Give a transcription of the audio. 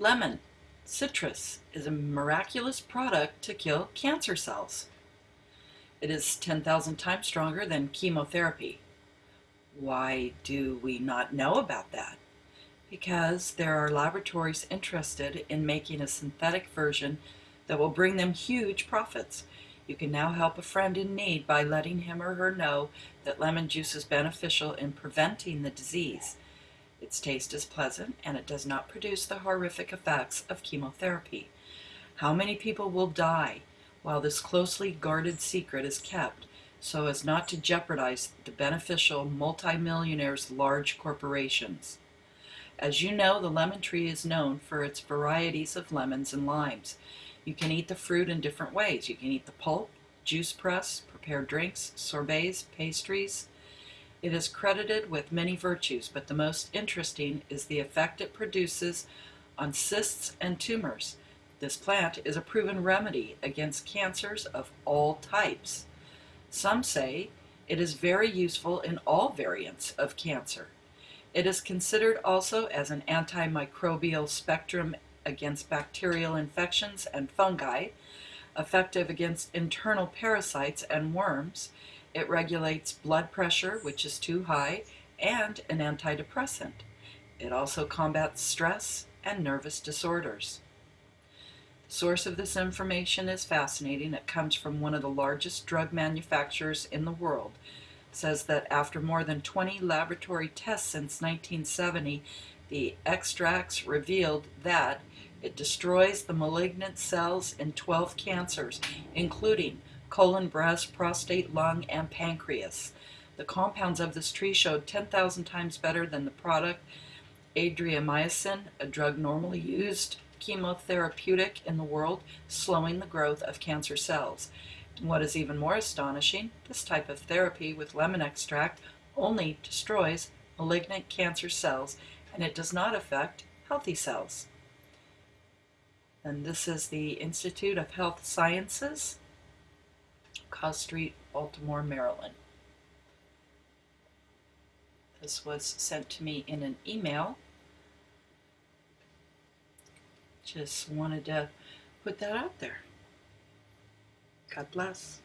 Lemon, citrus, is a miraculous product to kill cancer cells. It is 10,000 times stronger than chemotherapy. Why do we not know about that? Because there are laboratories interested in making a synthetic version that will bring them huge profits. You can now help a friend in need by letting him or her know that lemon juice is beneficial in preventing the disease. Its taste is pleasant and it does not produce the horrific effects of chemotherapy. How many people will die while this closely guarded secret is kept so as not to jeopardize the beneficial multimillionaires' large corporations? As you know, the lemon tree is known for its varieties of lemons and limes. You can eat the fruit in different ways. You can eat the pulp, juice press, prepare drinks, sorbets, pastries, it is credited with many virtues, but the most interesting is the effect it produces on cysts and tumors. This plant is a proven remedy against cancers of all types. Some say it is very useful in all variants of cancer. It is considered also as an antimicrobial spectrum against bacterial infections and fungi, effective against internal parasites and worms, it regulates blood pressure, which is too high, and an antidepressant. It also combats stress and nervous disorders. The source of this information is fascinating. It comes from one of the largest drug manufacturers in the world. It says that after more than 20 laboratory tests since 1970, the extracts revealed that it destroys the malignant cells in 12 cancers, including colon, breast, prostate, lung, and pancreas. The compounds of this tree showed 10,000 times better than the product adriamycin, a drug normally used chemotherapeutic in the world, slowing the growth of cancer cells. And what is even more astonishing, this type of therapy with lemon extract only destroys malignant cancer cells and it does not affect healthy cells. And this is the Institute of Health Sciences. Cos Street, Baltimore, Maryland. This was sent to me in an email. Just wanted to put that out there. God bless.